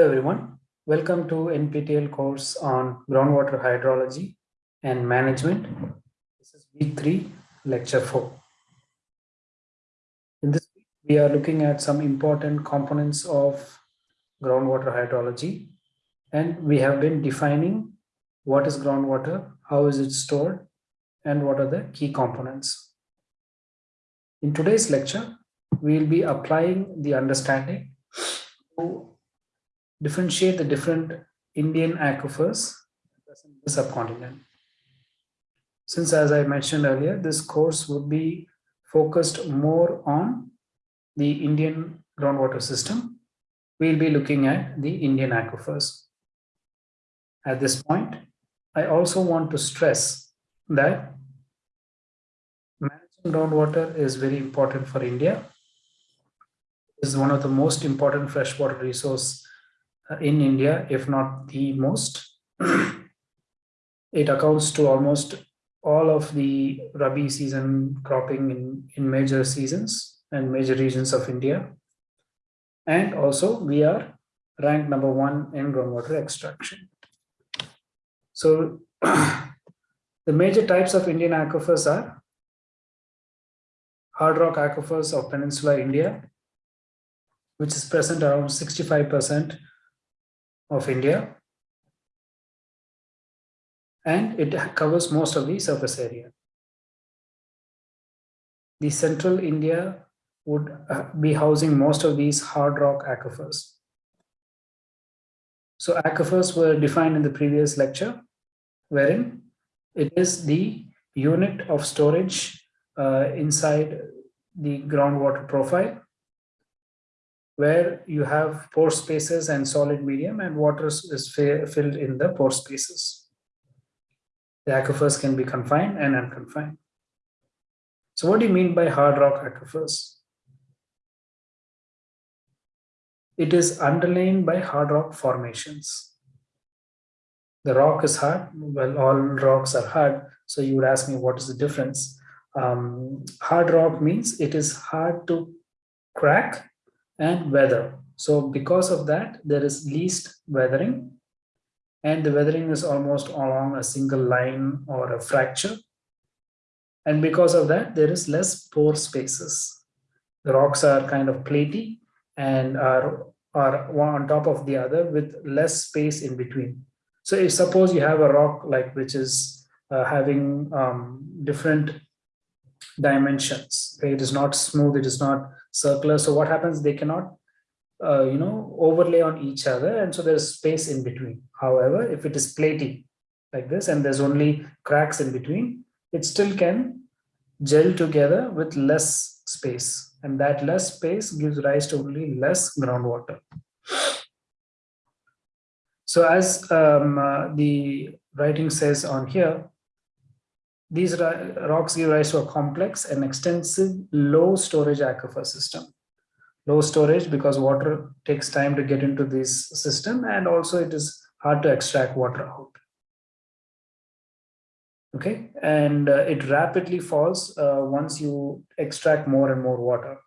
Hello everyone, welcome to NPTEL course on groundwater hydrology and management. This is week 3, lecture 4. In this week, we are looking at some important components of groundwater hydrology and we have been defining what is groundwater, how is it stored and what are the key components. In today's lecture, we will be applying the understanding to differentiate the different Indian aquifers in the subcontinent. Since, as I mentioned earlier, this course would be focused more on the Indian groundwater system, we'll be looking at the Indian aquifers. At this point, I also want to stress that managing groundwater is very important for India. It is one of the most important freshwater resource Uh, in India, if not the most. it accounts to almost all of the Rabi season cropping in, in major seasons and major regions of India. And also we are ranked number one in groundwater extraction. So the major types of Indian aquifers are hard rock aquifers of Peninsular India, which is present around 65% of India. And it covers most of the surface area. The central India would uh, be housing most of these hard rock aquifers. So aquifers were defined in the previous lecture, wherein it is the unit of storage uh, inside the groundwater profile where you have pore spaces and solid medium and water is filled in the pore spaces. The aquifers can be confined and unconfined. So what do you mean by hard rock aquifers? It is underlain by hard rock formations. The rock is hard, well all rocks are hard, so you would ask me what is the difference? Um, hard rock means it is hard to crack and weather. So because of that, there is least weathering and the weathering is almost along a single line or a fracture. And because of that, there is less pore spaces. The rocks are kind of platy and are, are one on top of the other with less space in between. So if suppose you have a rock like which is uh, having um, different dimensions, it is not smooth, it is not circular. So what happens, they cannot, uh, you know, overlay on each other. And so there's space in between. However, if it is platy like this, and there's only cracks in between, it still can gel together with less space. And that less space gives rise to only less groundwater. So as um, uh, the writing says on here, these rocks give rise to a complex and extensive low storage aquifer system. Low storage because water takes time to get into this system and also it is hard to extract water out. Okay, and uh, it rapidly falls uh, once you extract more and more water.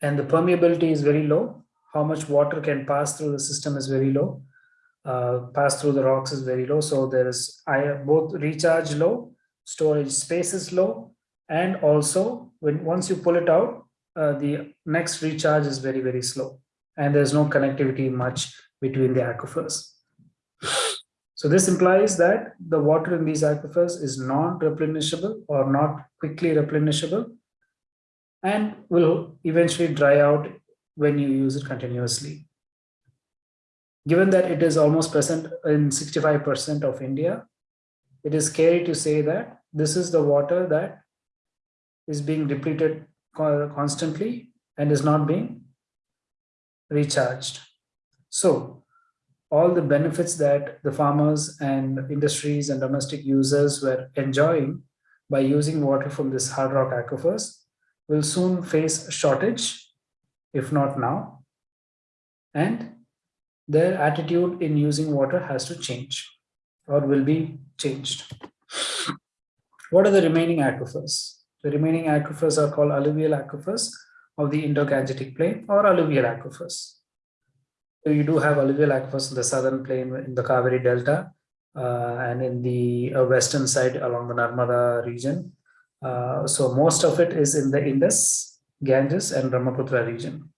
And the permeability is very low. How much water can pass through the system is very low uh, pass through the rocks is very low. So there is both recharge low, storage space is low, and also when once you pull it out, uh, the next recharge is very, very slow. And there's no connectivity much between the aquifers. So this implies that the water in these aquifers is non-replenishable or not quickly replenishable and will eventually dry out when you use it continuously given that it is almost present in 65% of India, it is scary to say that this is the water that is being depleted constantly and is not being recharged. So all the benefits that the farmers and industries and domestic users were enjoying by using water from this hard rock aquifers will soon face shortage, if not now. And their attitude in using water has to change or will be changed. What are the remaining aquifers? The remaining aquifers are called alluvial aquifers of the Indo-Gangetic plain or alluvial aquifers. So you do have alluvial aquifers in the southern plain in the Kaveri Delta uh, and in the uh, western side along the Narmada region. Uh, so most of it is in the Indus, Ganges and Brahmaputra region.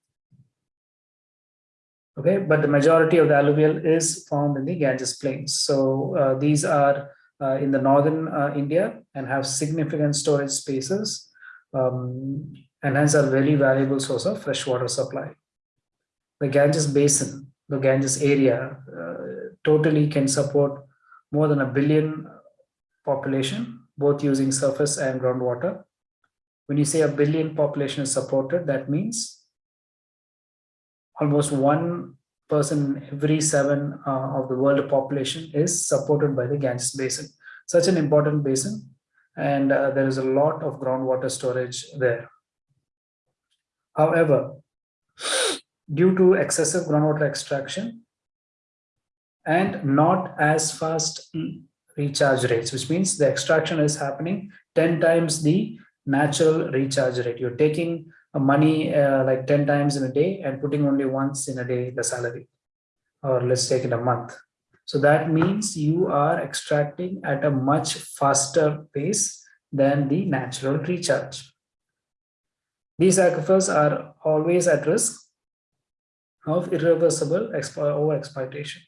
Okay, but the majority of the alluvial is found in the Ganges plains. So uh, these are uh, in the northern uh, India and have significant storage spaces um, and hence are very valuable source of fresh water supply. The Ganges basin, the Ganges area uh, totally can support more than a billion population, both using surface and groundwater. When you say a billion population is supported, that means almost one person every seven uh, of the world population is supported by the Ganges basin. Such an important basin and uh, there is a lot of groundwater storage there. However, due to excessive groundwater extraction and not as fast recharge rates, which means the extraction is happening 10 times the natural recharge rate. You're taking money uh, like 10 times in a day and putting only once in a day the salary. Or let's take it a month. So that means you are extracting at a much faster pace than the natural recharge. These aquifers are always at risk of irreversible over exploitation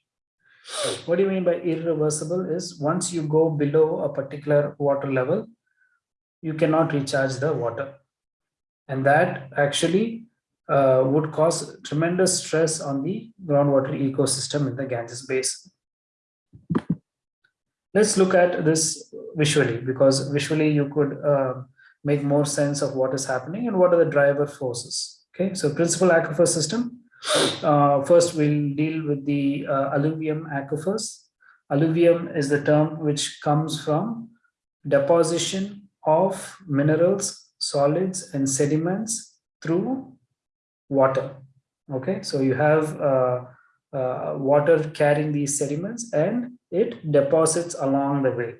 what do you mean by irreversible is once you go below a particular water level you cannot recharge the water and that actually uh, would cause tremendous stress on the groundwater ecosystem in the Ganges basin. Let's look at this visually because visually you could uh, make more sense of what is happening and what are the driver forces. Okay, so principal aquifer system. Uh, first, we'll deal with the uh, alluvium aquifers. Alluvium is the term which comes from deposition of minerals solids and sediments through water. Okay, so you have uh, uh, water carrying these sediments and it deposits along the way.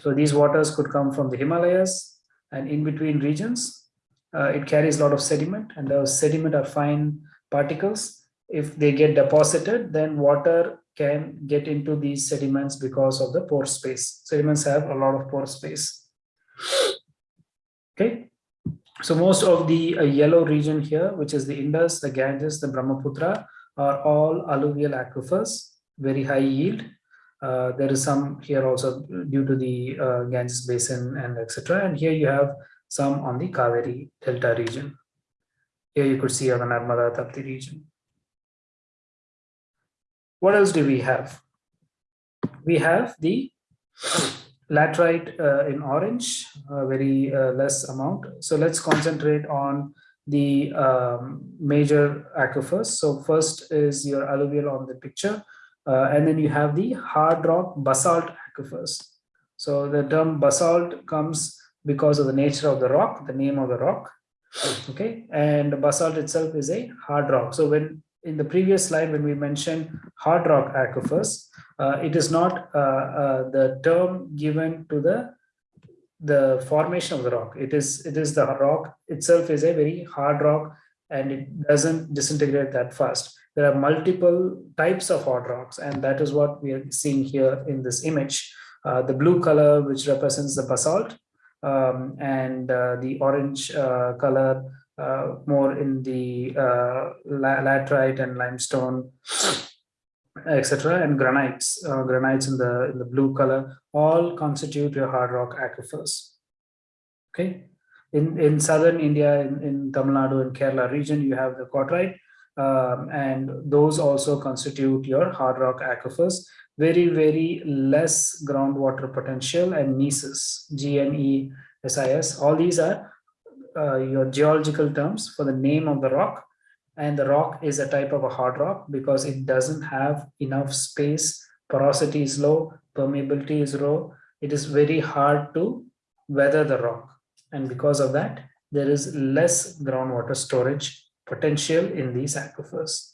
So these waters could come from the Himalayas and in between regions. Uh, it carries a lot of sediment and those sediment are fine particles. If they get deposited, then water can get into these sediments because of the pore space. Sediments have a lot of pore space. Okay, so most of the uh, yellow region here, which is the Indus, the Ganges, the Brahmaputra, are all alluvial aquifers, very high yield. Uh, there is some here also due to the uh, Ganges basin and etc. And here you have some on the Kaveri Delta region. Here you could see on the Narmada Tapti region. What else do we have? We have the laterite uh, in orange, very uh, less amount. So let's concentrate on the um, major aquifers. So first is your alluvial on the picture, uh, and then you have the hard rock basalt aquifers. So the term basalt comes because of the nature of the rock, the name of the rock. Okay, and basalt itself is a hard rock. So when in the previous slide, when we mentioned hard rock aquifers, uh, it is not uh, uh, the term given to the the formation of the rock. It is it is the rock itself is a very hard rock and it doesn't disintegrate that fast. There are multiple types of hard rocks, and that is what we are seeing here in this image. Uh, the blue color, which represents the basalt, um, and uh, the orange uh, color uh, more in the uh, laterite and limestone, etc., and granites, uh, granites in the in the blue color, all constitute your hard rock aquifers. Okay, in in southern India, in, in Tamil Nadu and Kerala region, you have the quartzite, um, and those also constitute your hard rock aquifers. Very very less groundwater potential and gnesis, G N E S I S. All these are uh, your geological terms for the name of the rock. And the rock is a type of a hard rock because it doesn't have enough space. Porosity is low permeability is low. It is very hard to weather the rock. And because of that there is less groundwater storage potential in these aquifers.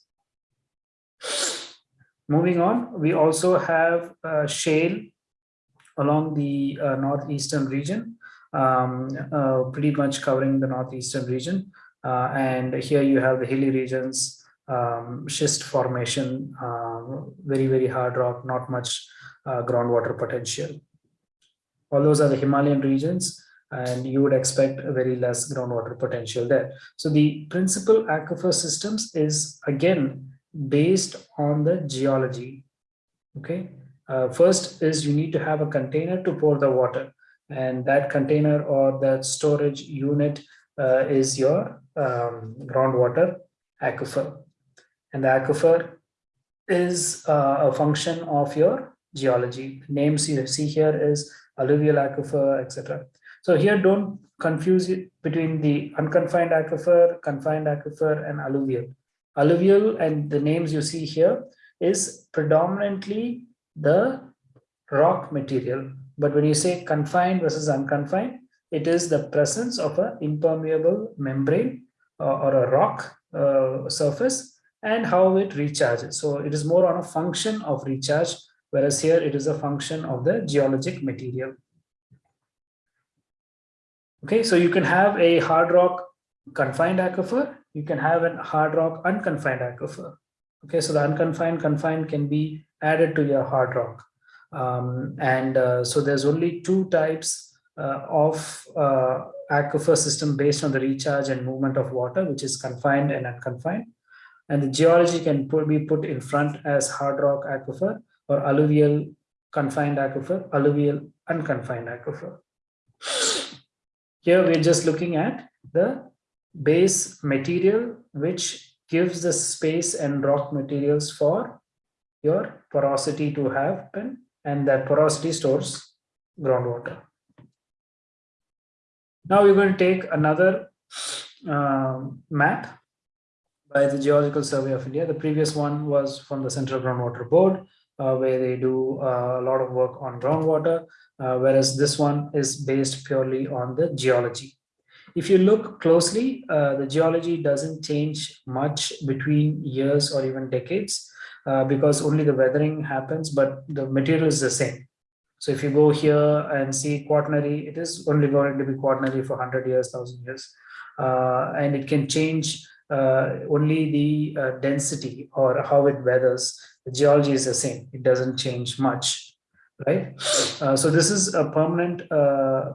Moving on we also have uh, shale along the uh, northeastern region um, uh, pretty much covering the northeastern region. Uh, and here you have the hilly regions um, schist formation, uh, very, very hard rock, not much uh, groundwater potential. All those are the Himalayan regions and you would expect a very less groundwater potential there. So the principal aquifer systems is again based on the geology. Okay, uh, first is you need to have a container to pour the water and that container or that storage unit uh, is your um, groundwater aquifer. And the aquifer is uh, a function of your geology. Names you see here is alluvial aquifer etc so here don't confuse it between the unconfined aquifer confined aquifer and alluvial. Alluvial and the names you see here is predominantly the rock material but when you say confined versus unconfined, it is the presence of an impermeable membrane uh, or a rock uh, surface and how it recharges. So it is more on a function of recharge, whereas here it is a function of the geologic material. Okay, so you can have a hard rock confined aquifer, you can have a hard rock unconfined aquifer. Okay, so the unconfined confined can be added to your hard rock. Um, and uh, so there's only two types uh, of uh, aquifer system based on the recharge and movement of water, which is confined and unconfined. And the geology can put, be put in front as hard rock aquifer or alluvial confined aquifer, alluvial unconfined aquifer. Here we're just looking at the base material, which gives the space and rock materials for your porosity to have happen and that porosity stores groundwater. Now we're going to take another uh, map by the Geological Survey of India. The previous one was from the Central Groundwater Board, uh, where they do uh, a lot of work on groundwater, uh, whereas this one is based purely on the geology. If you look closely, uh, the geology doesn't change much between years or even decades. Uh, because only the weathering happens, but the material is the same. So if you go here and see quaternary, it is only going to be quaternary for 100 years, 1000 years. Uh, and it can change uh, only the uh, density or how it weathers. The geology is the same. It doesn't change much, right? Uh, so this is a permanent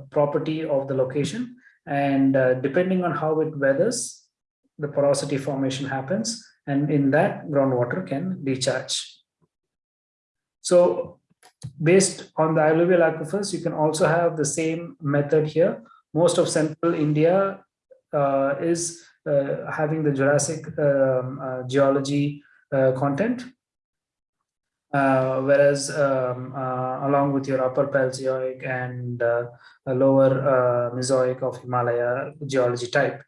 property of the location. And depending on how it weathers, the porosity formation happens and in that groundwater can recharge. So based on the alluvial aquifers, you can also have the same method here. Most of central India uh, is uh, having the Jurassic um, uh, geology uh, content. Uh, whereas um, uh, along with your upper Paleozoic and lower Mesozoic of Himalaya geology type,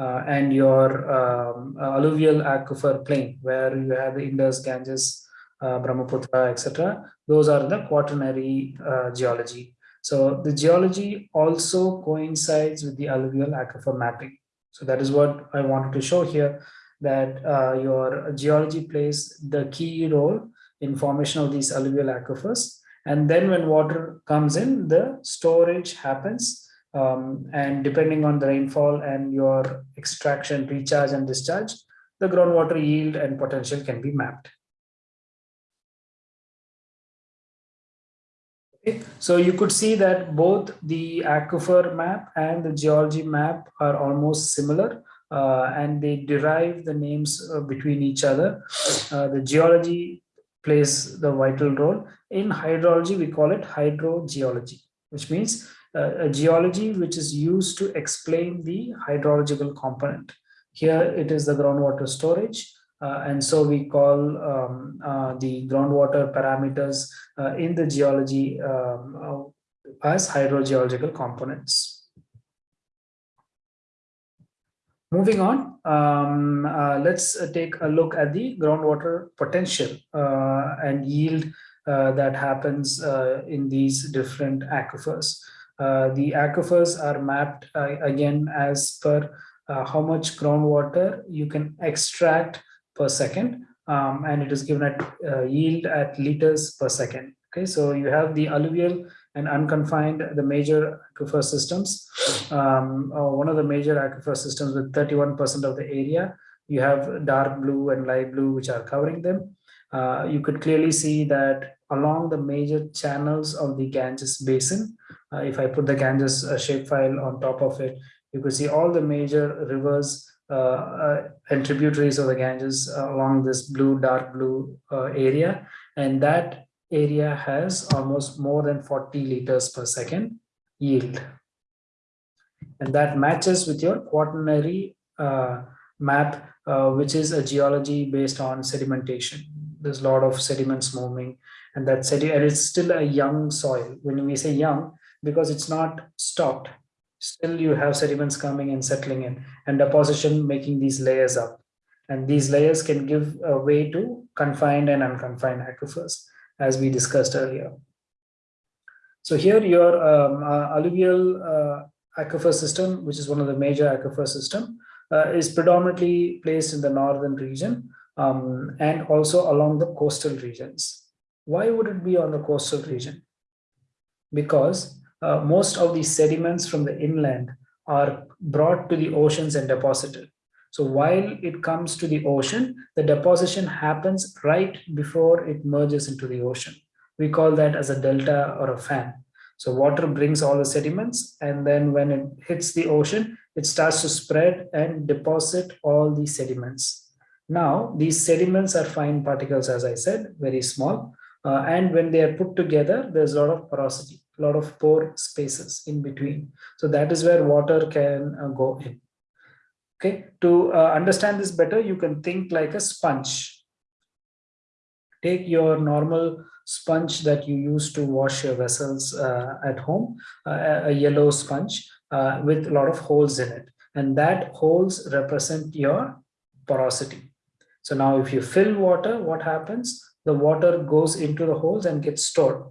uh, and your um, alluvial aquifer plain where you have the Indus, Ganges, uh, Brahmaputra, etc. Those are the quaternary uh, geology. So the geology also coincides with the alluvial aquifer mapping. So that is what I wanted to show here, that uh, your geology plays the key role in formation of these alluvial aquifers. And then when water comes in, the storage happens um, and depending on the rainfall and your extraction, recharge and discharge, the groundwater yield and potential can be mapped. Okay. So you could see that both the aquifer map and the geology map are almost similar uh, and they derive the names uh, between each other. Uh, the geology plays the vital role. In hydrology, we call it hydrogeology, which means a geology which is used to explain the hydrological component. Here it is the groundwater storage. Uh, and so we call um, uh, the groundwater parameters uh, in the geology um, uh, as hydrogeological components. Moving on, um, uh, let's take a look at the groundwater potential uh, and yield that happens in these different aquifers. Uh, the aquifers are mapped uh, again as per uh, how much groundwater you can extract per second um, and it is given at yield at liters per second okay so you have the alluvial and unconfined the major aquifer systems um, one of the major aquifer systems with 31 percent of the area you have dark blue and light blue which are covering them. Uh, you could clearly see that along the major channels of the Ganges basin, uh, if I put the Ganges uh, shapefile on top of it, you could see all the major rivers uh, uh, and tributaries of the Ganges along this blue, dark blue area. And that area has almost more than 40 liters per second yield. And that matches with your quaternary uh, map, uh, which is a geology based on sedimentation. There's a lot of sediments moving and that sedi and it's still a young soil. When we say young, because it's not stopped, still you have sediments coming and settling in and deposition making these layers up. And these layers can give a way to confined and unconfined aquifers, as we discussed earlier. So here your um, uh, alluvial uh, aquifer system, which is one of the major aquifer system, uh, is predominantly placed in the northern region um, and also along the coastal regions. Why would it be on the coastal region? Because uh, most of the sediments from the inland are brought to the oceans and deposited. So while it comes to the ocean, the deposition happens right before it merges into the ocean. We call that as a delta or a fan. So water brings all the sediments and then when it hits the ocean, it starts to spread and deposit all the sediments. Now, these sediments are fine particles, as I said, very small. Uh, and when they are put together, there's a lot of porosity, lot of pore spaces in between. So that is where water can uh, go in. Okay, to uh, understand this better, you can think like a sponge. Take your normal sponge that you use to wash your vessels uh, at home, uh, a yellow sponge uh, with a lot of holes in it. And that holes represent your porosity. So now if you fill water, what happens? The water goes into the holes and gets stored.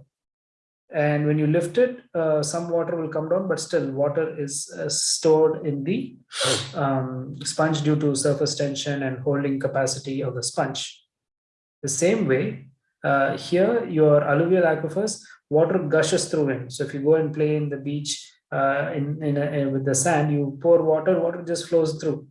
And when you lift it, uh, some water will come down, but still water is uh, stored in the um, sponge due to surface tension and holding capacity of the sponge. The same way, uh, here your alluvial aquifers, water gushes through in. So if you go and play in the beach uh, in, in, a, in, with the sand, you pour water, water just flows through,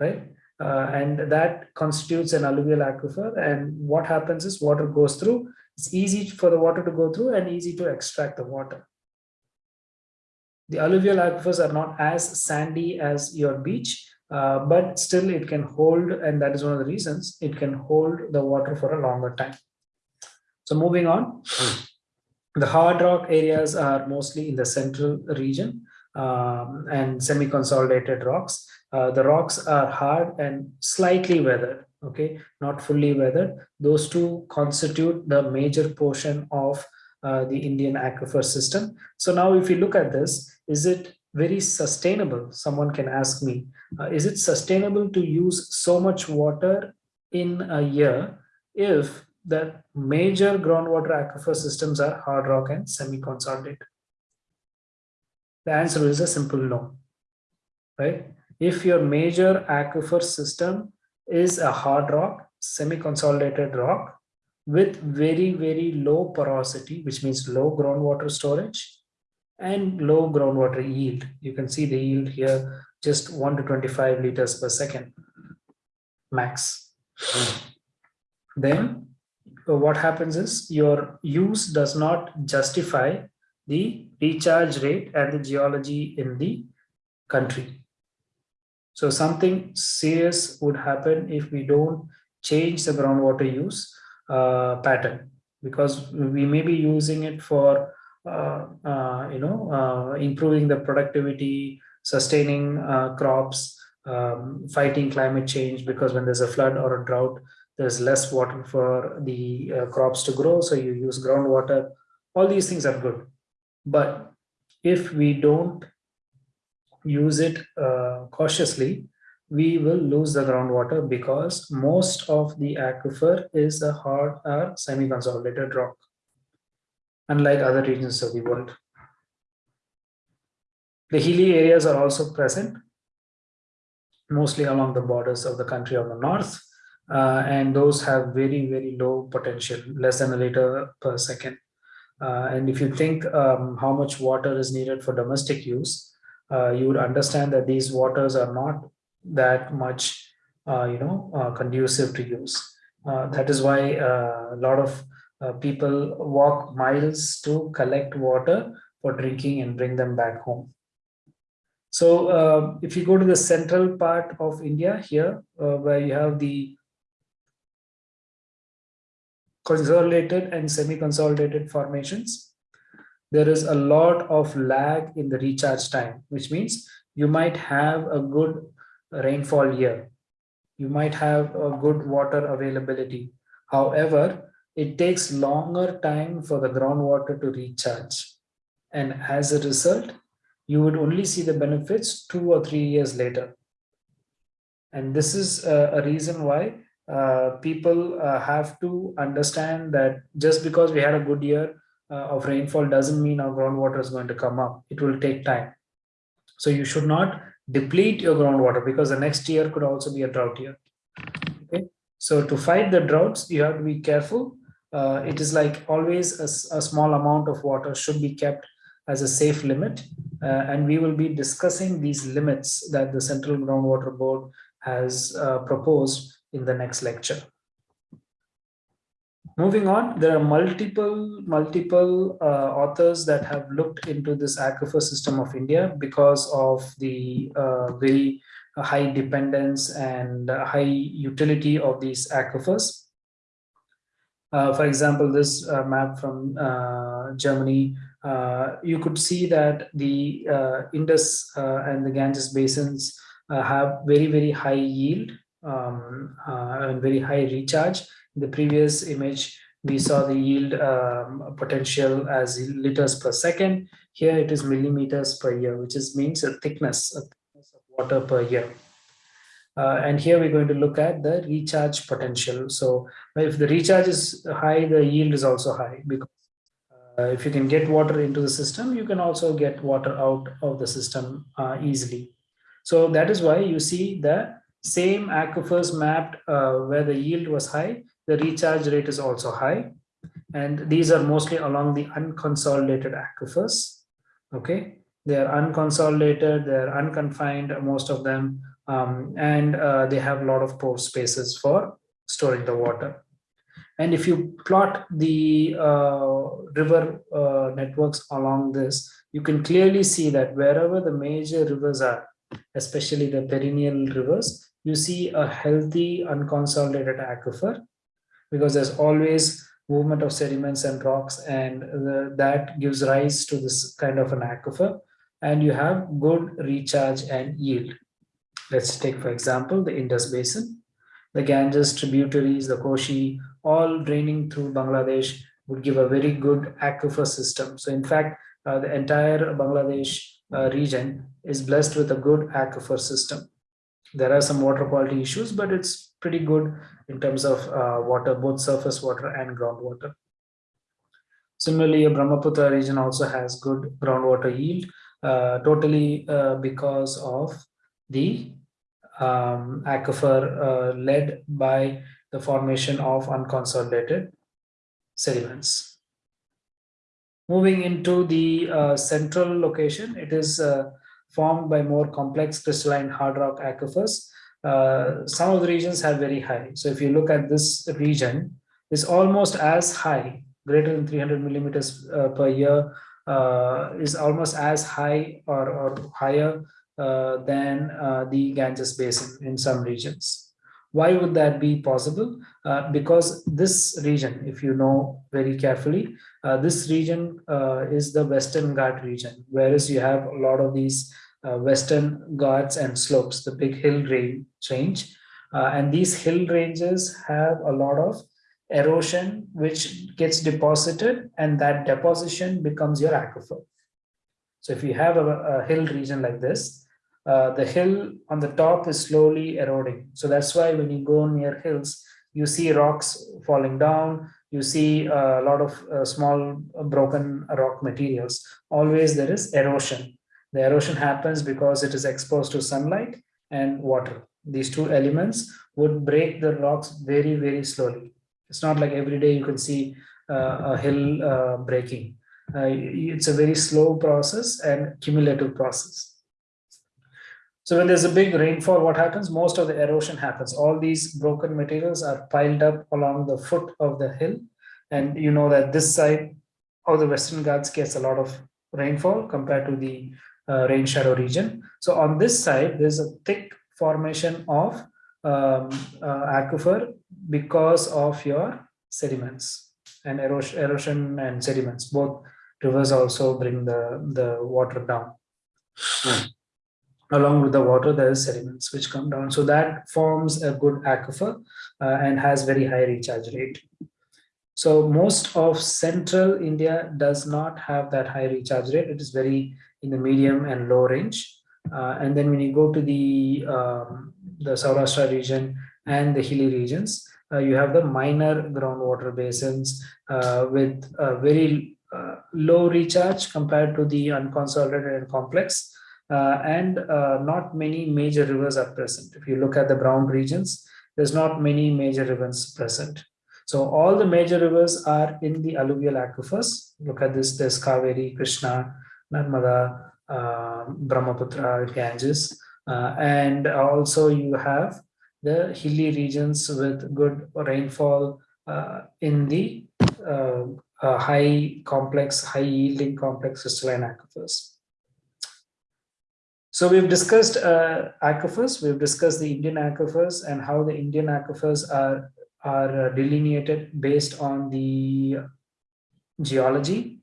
right? Uh, and that constitutes an alluvial aquifer. And what happens is water goes through it's easy for the water to go through and easy to extract the water. The alluvial aquifers are not as sandy as your beach, uh, but still it can hold, and that is one of the reasons, it can hold the water for a longer time. So moving on, the hard rock areas are mostly in the central region um, and semi-consolidated rocks. Uh, the rocks are hard and slightly weathered okay, not fully weathered. Those two constitute the major portion of uh, the Indian aquifer system. So now if you look at this, is it very sustainable? Someone can ask me, uh, is it sustainable to use so much water in a year if the major groundwater aquifer systems are hard rock and semi-consolidated? The answer is a simple no, right? If your major aquifer system is a hard rock, semi-consolidated rock with very, very low porosity, which means low groundwater storage and low groundwater yield. You can see the yield here, just 1 to 25 liters per second max. Then uh, what happens is your use does not justify the recharge rate and the geology in the country. So something serious would happen if we don't change the groundwater use uh, pattern because we may be using it for uh, uh, you know uh, improving the productivity, sustaining uh, crops, um, fighting climate change because when there's a flood or a drought, there's less water for the uh, crops to grow. So you use groundwater. All these things are good. But if we don't use it uh, cautiously, we will lose the groundwater because most of the aquifer is a hard or semi-consolidated rock, unlike other regions of the world. The hilly areas are also present, mostly along the borders of the country on the north, uh, and those have very, very low potential, less than a liter per second. Uh, and if you think um, how much water is needed for domestic use, uh, you would understand that these waters are not that much uh, you know, uh, conducive to use. Uh, that is why uh, a lot of people walk miles to collect water for drinking and bring them back home. So if you go to the central part of India here, where you have the consolidated and semi-consolidated formations, there is a lot of lag in the recharge time, which means you might have a good rainfall year. You might have a good water availability. However, it takes longer time for the groundwater to recharge. And as a result, you would only see the benefits two or three years later. And this is a reason why uh, people uh, have to understand that just because we had a good year uh, of rainfall doesn't mean our groundwater is going to come up. It will take time. So you should not deplete your groundwater because the next year could also be a drought year. Okay, so to fight the droughts, you have to be careful. Uh, it is like always a, a, small amount of water should be kept as a safe limit. Uh, and we will be discussing these limits that the Central Groundwater Board has uh, proposed in the next lecture. Moving on, there are multiple, multiple uh, authors that have looked into this aquifer system of India because of the uh, very high dependence and high utility of these aquifers. Uh, for example, this uh, map from uh, Germany, uh, you could see that the Indus and the Ganges basins have very, very high yield um, and very high recharge the previous image, we saw the yield um, potential as liters per second. Here it is millimeters per year, which is means a thickness, a thickness of water per year. Uh, and here we're going to look at the recharge potential. So if the recharge is high, the yield is also high because uh, if you can get water into the system, you can also get water out of the system uh, easily. So that is why you see the same aquifers mapped uh, where the yield was high, the recharge rate is also high. And these are mostly along the unconsolidated aquifers. Okay, they are unconsolidated, they're unconfined, most of them, um, and uh, they have a lot of pore spaces for storing the water. And if you plot the uh, river uh, networks along this, you can clearly see that wherever the major rivers are, especially the perennial rivers, you see a healthy unconsolidated aquifer because there's always movement of sediments and rocks and the, that gives rise to this kind of an aquifer and you have good recharge and yield. Let's take for example the Indus Basin, the Ganges tributaries, the Koshi, all draining through Bangladesh would give a very good aquifer system. So in fact, uh, the entire Bangladesh uh, region is blessed with a good aquifer system. There are some water quality issues, but it's pretty good in terms of uh, water, both surface water and groundwater. Similarly, Brahmaputra region also has good groundwater yield, uh, totally uh, because of the um, aquifer uh, led by the formation of unconsolidated sediments. Moving into the uh, central location, it is uh, formed by more complex crystalline hard rock aquifers. Uh, some of the regions have very high. So if you look at this region, it's almost as high, greater than 300 millimeters uh, per year, uh, is almost as high or, or higher uh, than uh, the Ganges Basin in some regions. Why would that be possible? Uh, because this region, if you know very carefully, this region is the Western Ghat region, whereas you have a lot of these uh, western Ghats and slopes, the big hill range. Uh, and these hill ranges have a lot of erosion which gets deposited and that deposition becomes your aquifer. So if you have a, a hill region like this, uh, the hill on the top is slowly eroding. So that's why when you go near hills, you see rocks falling down, you see a lot of uh, small broken rock materials. Always there is erosion. The erosion happens because it is exposed to sunlight and water. These two elements would break the rocks very, very slowly. It's not like every day you can see uh, a hill uh, breaking. Uh, it's a very slow process and cumulative process. So when there's a big rainfall, what happens? Most of the erosion happens. All these broken materials are piled up along the foot of the hill. And you know that this side of the Western Ghats gets a lot of rainfall compared to the uh, rain shadow region. So on this side, there's a thick formation of um, uh, aquifer because of your sediments and erosion, erosion and sediments. Both rivers also bring the, the water down. Hmm. Along with the water, there is sediments which come down. So that forms a good aquifer uh, and has very high recharge rate. So most of central India does not have that high recharge rate. It is very in the medium and low range. Uh, and then when you go to the um, the Saurashtra region and the hilly regions, uh, you have the minor groundwater basins uh, with very uh, low recharge compared to the unconsolidated and complex. Uh, and not many major rivers are present. If you look at the brown regions, there's not many major rivers present. So all the major rivers are in the alluvial aquifers. Look at this, there's Kaveri, Krishna, Narmada, uh, Brahmaputra, Ganges. Uh, and also you have the hilly regions with good rainfall uh, in the uh, high complex, high yielding complex crystalline aquifers. So we've discussed uh, aquifers, we've discussed the Indian aquifers and how the Indian aquifers are are delineated based on the geology.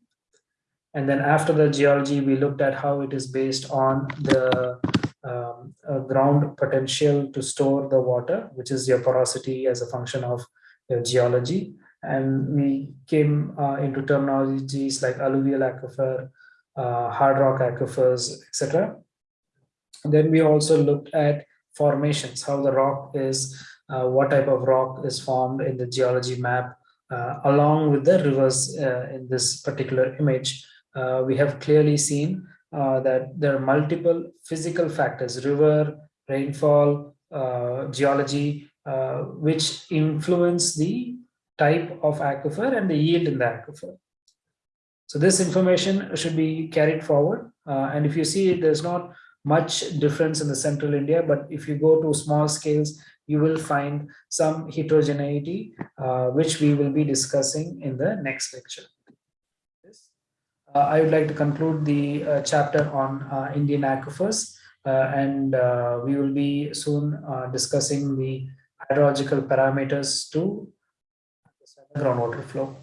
And then after the geology, we looked at how it is based on the um, uh, ground potential to store the water, which is your porosity as a function of your geology. And we came uh, into terminologies like alluvial aquifer, uh, hard rock aquifers, etc. Then we also looked at formations, how the rock is uh, what type of rock is formed in the geology map uh, along with the rivers uh, in this particular image. We have clearly seen that there are multiple physical factors, river, rainfall, geology, which influence the type of aquifer and the yield in the aquifer. So this information should be carried forward. Uh, and if you see, there's not much difference in the central India, but if you go to small scales, you will find some heterogeneity, uh, which we will be discussing in the next lecture. Uh, I would like to conclude the uh, chapter on uh, Indian aquifers, and we will be soon discussing the hydrological parameters to groundwater flow.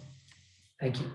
Thank you.